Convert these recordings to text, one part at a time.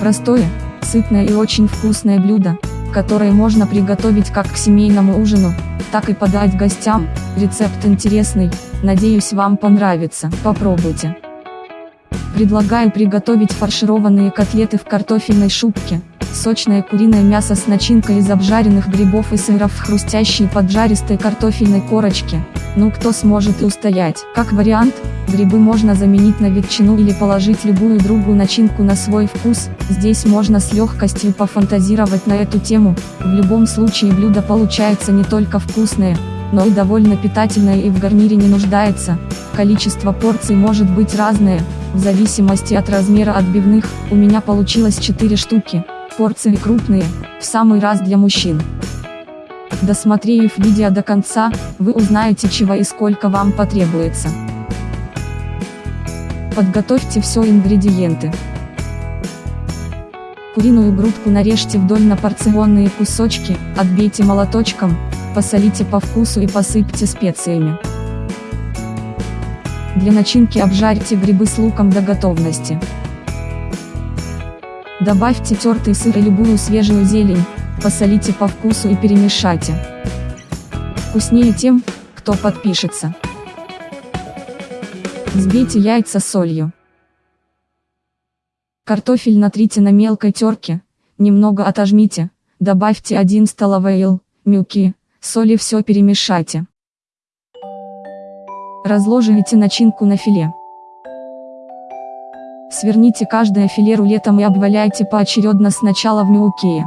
Простое, сытное и очень вкусное блюдо, которое можно приготовить как к семейному ужину, так и подать гостям. Рецепт интересный, надеюсь вам понравится. Попробуйте. Предлагаю приготовить фаршированные котлеты в картофельной шубке. Сочное куриное мясо с начинкой из обжаренных грибов и сыров в хрустящей поджаристой картофельной корочке. Ну кто сможет и устоять. Как вариант, грибы можно заменить на ветчину или положить любую другую начинку на свой вкус. Здесь можно с легкостью пофантазировать на эту тему. В любом случае блюдо получается не только вкусное, но и довольно питательное и в гарнире не нуждается. Количество порций может быть разное, в зависимости от размера отбивных, у меня получилось 4 штуки, порции крупные, в самый раз для мужчин. Досмотрев видео до конца, вы узнаете чего и сколько вам потребуется. Подготовьте все ингредиенты. Куриную грудку нарежьте вдоль на порционные кусочки, отбейте молоточком, посолите по вкусу и посыпьте специями. Для начинки обжарьте грибы с луком до готовности. Добавьте тертый сыр и любую свежую зелень, посолите по вкусу и перемешайте. Вкуснее тем, кто подпишется. Взбейте яйца солью. Картофель натрите на мелкой терке, немного отожмите, добавьте 1 столовый ел, мюки, соли все перемешайте. Разложите начинку на филе. Сверните каждое филе рулетом и обваляйте поочередно сначала в мюкее.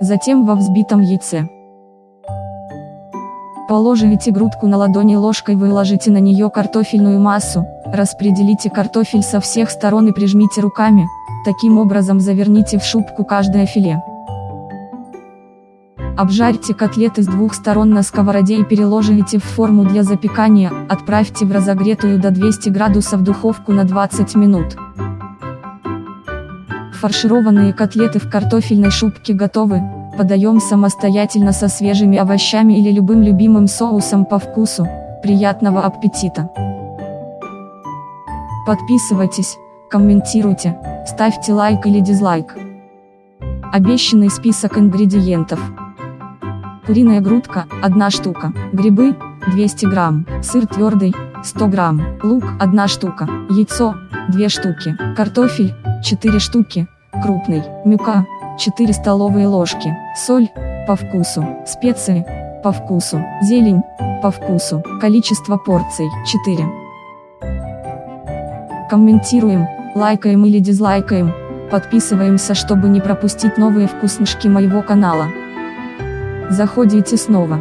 Затем во взбитом яйце. Положите грудку на ладони ложкой выложите на нее картофельную массу, распределите картофель со всех сторон и прижмите руками, таким образом заверните в шубку каждое филе. Обжарьте котлеты с двух сторон на сковороде и переложите в форму для запекания, отправьте в разогретую до 200 градусов духовку на 20 минут. Фаршированные котлеты в картофельной шубке готовы, подаем самостоятельно со свежими овощами или любым любимым соусом по вкусу. Приятного аппетита! Подписывайтесь, комментируйте, ставьте лайк или дизлайк. Обещанный список ингредиентов. Куриная грудка, 1 штука, грибы, 200 грамм, сыр твердый, 100 грамм, лук, 1 штука, яйцо, 2 штуки, картофель, 4 штуки, крупный, мюка, 4 столовые ложки, соль, по вкусу, специи, по вкусу, зелень, по вкусу, количество порций, 4. Комментируем, лайкаем или дизлайкаем, подписываемся чтобы не пропустить новые вкуснышки моего канала. Заходите снова.